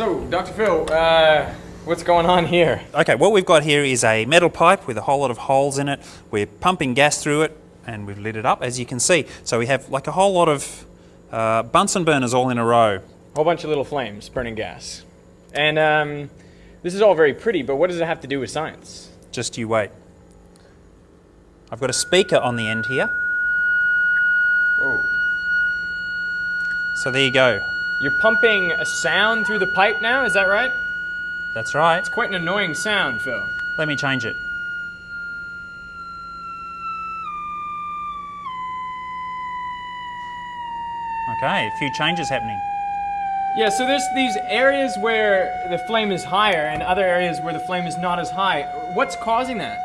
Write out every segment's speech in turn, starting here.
So, Dr. Phil, uh, what's going on here? Okay, what we've got here is a metal pipe with a whole lot of holes in it. We're pumping gas through it and we've lit it up as you can see. So we have like a whole lot of uh, Bunsen burners all in a row. A whole bunch of little flames burning gas. And um, this is all very pretty, but what does it have to do with science? Just you wait. I've got a speaker on the end here. Whoa. So there you go. You're pumping a sound through the pipe now, is that right? That's right. It's quite an annoying sound, Phil. Let me change it. Okay, a few changes happening. Yeah, so there's these areas where the flame is higher and other areas where the flame is not as high. What's causing that?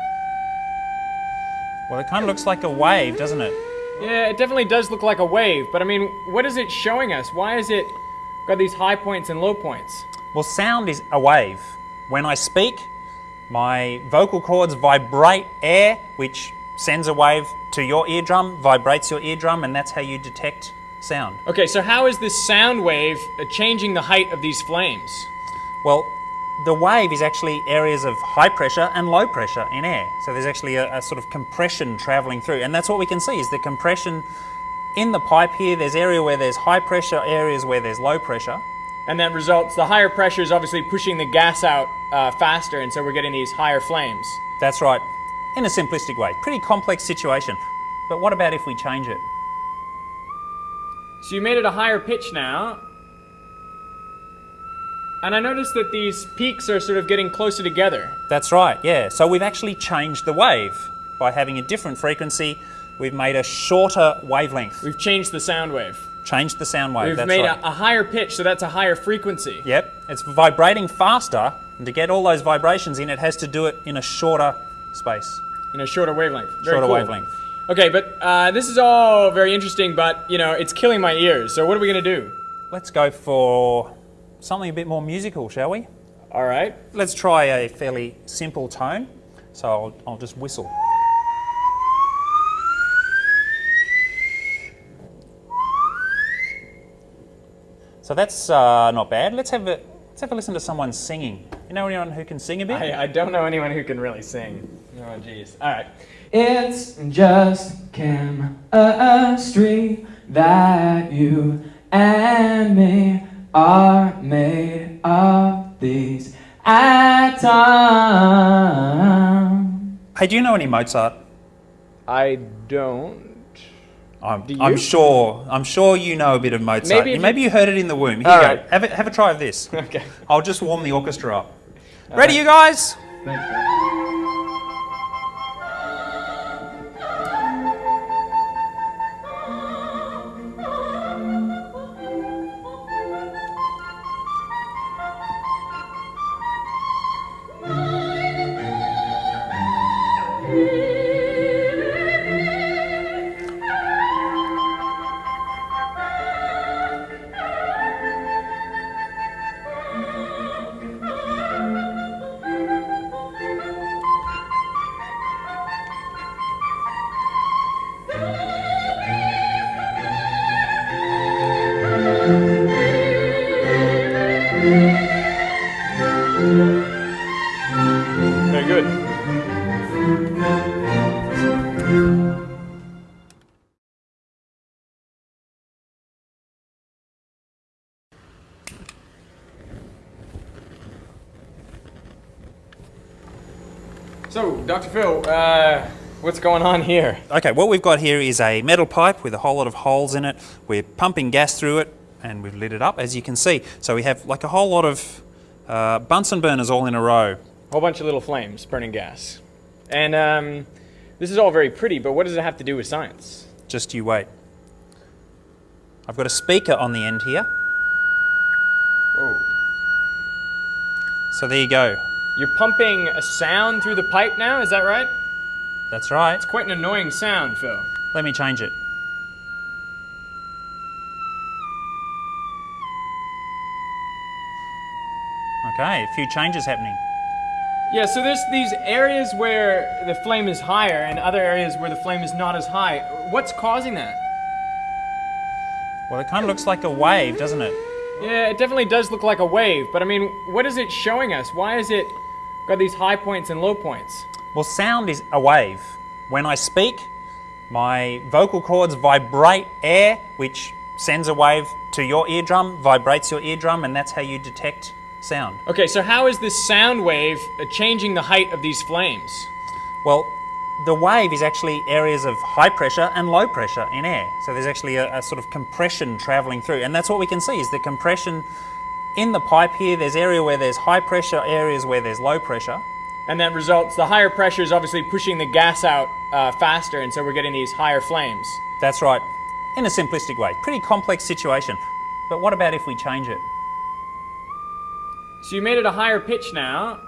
Well, it kind of looks like a wave, doesn't it? Yeah, it definitely does look like a wave, but I mean, what is it showing us? Why is it got these high points and low points? Well, sound is a wave. When I speak, my vocal cords vibrate air, which sends a wave to your eardrum, vibrates your eardrum, and that's how you detect sound. Okay, so how is this sound wave changing the height of these flames? Well, the wave is actually areas of high pressure and low pressure in air. So there's actually a, a, sort of compression traveling through. And that's what we can see is the compression in the pipe here. There's area where there's high pressure, areas where there's low pressure. And that results, the higher pressure is obviously pushing the gas out uh, faster, and so we're getting these higher flames. That's right, in a simplistic way. Pretty complex situation. But what about if we change it? So you made it a higher pitch now. And I noticed that these peaks are sort of getting closer together. That's right, yeah. So we've actually changed the wave. By having a different frequency, we've made a shorter wavelength. We've changed the sound wave. Changed the sound wave, We've that's made right. a, a higher pitch, so that's a higher frequency. Yep, it's vibrating faster, and to get all those vibrations in, it has to do it in a shorter space. In a shorter wavelength. Very shorter cool. wavelength. Okay, but uh, this is all very interesting, but you know, it's killing my ears. So what are we gonna do? Let's go for something a bit more musical, shall we? All right. Let's try a fairly simple tone. So I'll, I'll just whistle. So that's uh, not bad. Let's have a let's have a listen to someone singing. You know anyone who can sing a bit? I, I don't know anyone who can really sing. Oh, jeez. All right. It's just chemistry that you and me are made of these atoms. Hey, do you know any Mozart? I don't. I'm, I'm sure. I'm sure you know a bit of Mozart. Maybe Maybe, you- heard it in the womb. Here All you go. right. Have a, have a try of this. Okay. I'll just warm the orchestra up. Ready, you guys? Very good. So, Dr. Phil, uh, what's going on here? Okay, what we've got here is a metal pipe with a whole lot of holes in it. We're pumping gas through it and we've lit it up as you can see. So we have like a whole lot of uh, Bunsen burners all in a row. A whole bunch of little flames burning gas. And um, this is all very pretty, but what does it have to do with science? Just you wait. I've got a speaker on the end here. Whoa. So there you go. You're pumping a sound through the pipe now, is that right? That's right. It's quite an annoying sound, Phil. Let me change it. Okay, a few changes happening. Yeah, so there's these areas where the flame is higher and other areas where the flame is not as high. What's causing that? Well, it kind of looks like a wave, doesn't it? Yeah, it definitely does look like a wave, but I mean, what is it showing us? Why is it got these high points and low points? Well, sound is a wave. When I speak, my vocal cords vibrate air, which sends a wave to your eardrum, vibrates your eardrum, and that's how you detect sound. Okay, so how is this sound wave uh, changing the height of these flames? Well, the wave is actually areas of high pressure and low pressure in air. So there's actually a, a, sort of compression traveling through, and that's what we can see is the compression in the pipe here. There's area where there's high pressure, areas where there's low pressure. And that results, the higher pressure is obviously pushing the gas out uh, faster, and so we're getting these higher flames. That's right, in a simplistic way. Pretty complex situation. But what about if we change it? So you made it a higher pitch now.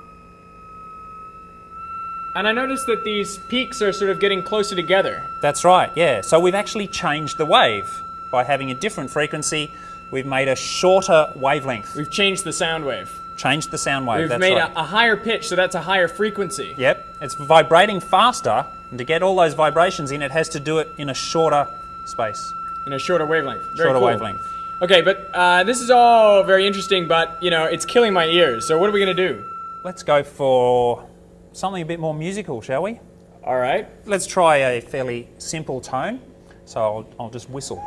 And I noticed that these peaks are sort of getting closer together. That's right, yeah. So we've actually changed the wave by having a different frequency. We've made a shorter wavelength. We've changed the sound wave. Changed the sound wave. We've that's made right. a, a higher pitch, so that's a higher frequency. Yep, it's vibrating faster, and to get all those vibrations in, it has to do it in a shorter space, In a shorter wavelength. Very shorter cool. wavelength. Okay, but uh, this is all very interesting, but you know, it's killing my ears. So what are we gonna do? Let's go for something a bit more musical, shall we? All right. Let's try a fairly simple tone. So I'll, I'll just whistle.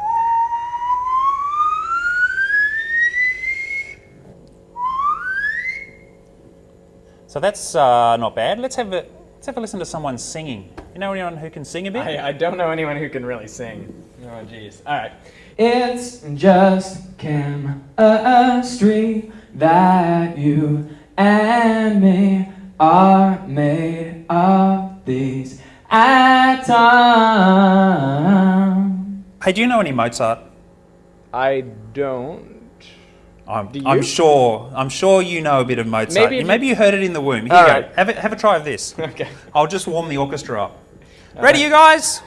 So that's uh, not bad. Let's have a let's have a listen to someone singing. You know anyone who can sing a bit? I, I don't know anyone who can really sing. Oh, jeez. All right. It's just chemistry that you and me are made of these atoms. Hey, do you know any Mozart? I don't. I'm, Do I'm sure. I'm sure you know a bit of Mozart. Maybe Maybe, if maybe you- you heard it in the womb. Here All you go. right. Have a, have a try of this. Okay. I'll just warm the orchestra up. Ready, you guys?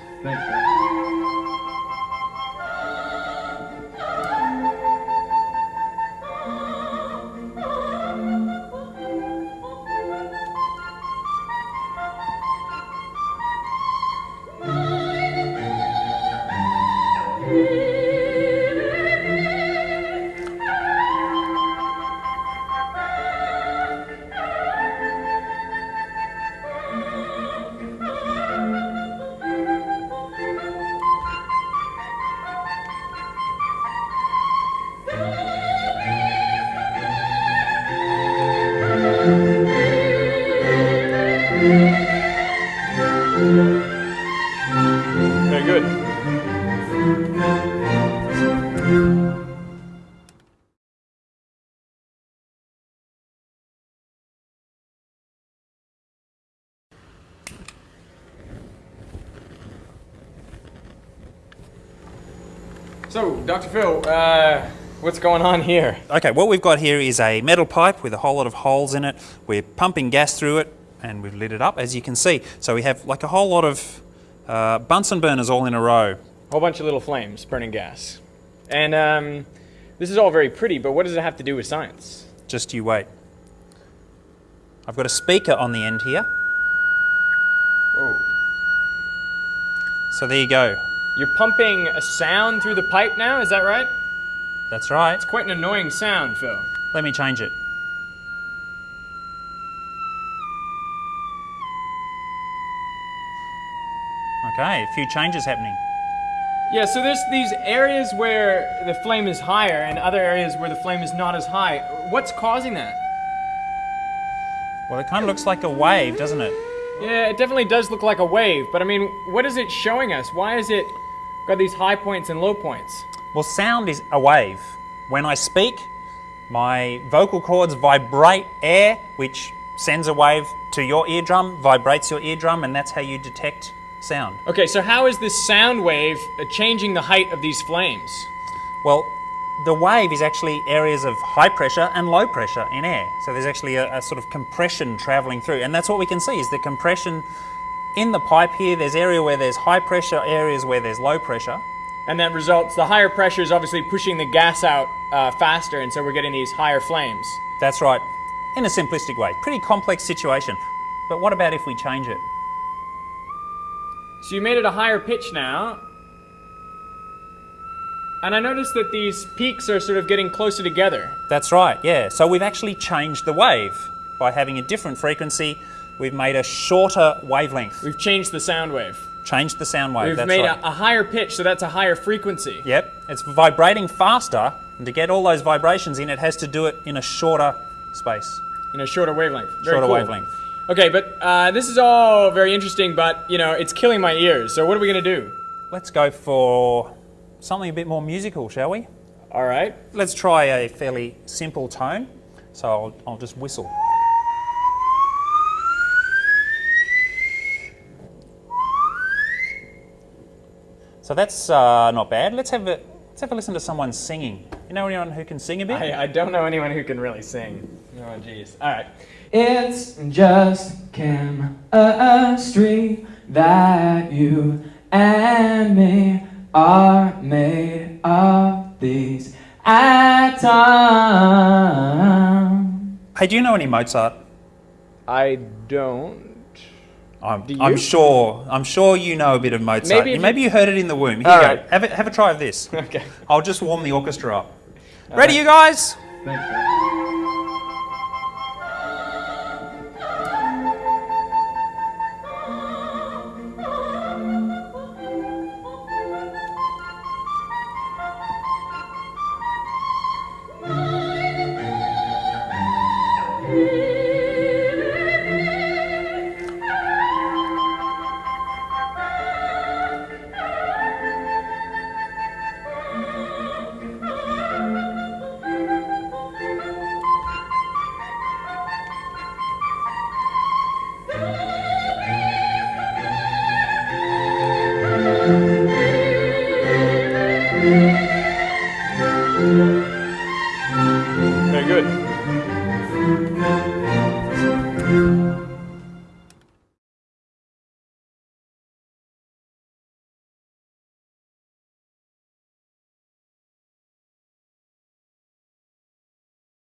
So, Dr. Phil, uh, what's going on here? Okay, what we've got here is a metal pipe with a whole lot of holes in it. We're pumping gas through it and we've lit it up, as you can see. So we have like a whole lot of uh, Bunsen burners all in a row. A whole bunch of little flames burning gas. And um, this is all very pretty, but what does it have to do with science? Just you wait. I've got a speaker on the end here. Whoa. So there you go. You're pumping a sound through the pipe now, is that right? That's right. It's quite an annoying sound, Phil. Let me change it. Okay, a few changes happening. Yeah, so there's these areas where the flame is higher and other areas where the flame is not as high. What's causing that? Well, it kind of looks like a wave, doesn't it? Yeah, it definitely does look like a wave, but I mean, what is it showing us? Why is it got these high points and low points? Well, sound is a wave. When I speak, my vocal cords vibrate air, which sends a wave to your eardrum, vibrates your eardrum, and that's how you detect sound. Okay, so how is this sound wave changing the height of these flames? Well, the wave is actually areas of high pressure and low pressure in air. So there's actually a, a sort of compression traveling through, and that's what we can see is the compression in the pipe here. There's area where there's high pressure, areas where there's low pressure. And that results, the higher pressure is obviously pushing the gas out uh, faster, and so we're getting these higher flames. That's right, in a simplistic way. Pretty complex situation. But what about if we change it? So you made it a higher pitch now. And I noticed that these peaks are sort of getting closer together. That's right, yeah. So we've actually changed the wave by having a different frequency. We've made a shorter wavelength. We've changed the sound wave. changed the sound wave. We've that's made right. a, a higher pitch, so that's a higher frequency. Yep, it's vibrating faster, and to get all those vibrations in, it has to do it in a shorter space, In a shorter wavelength. Very shorter cool. wavelength. Okay, but uh, this is all very interesting, but you know, it's killing my ears. So what are we gonna do? Let's go for something a bit more musical, shall we? All right. Let's try a fairly simple tone. So I'll, I'll just whistle. So that's uh, not bad. Let's have a let's have a listen to someone singing. You know anyone who can sing a bit? I, I don't know anyone who can really sing. Oh, jeez. All right. It's just chemistry that you and me are made of these atoms. Hey, do you know any Mozart? I don't. I'm, I'm sure. I'm sure you know a bit of Mozart. Maybe Maybe, you- heard it in the womb. Here All you right. go. Have a, have a try of this. Okay. I'll just warm the orchestra up. Ready, you guys?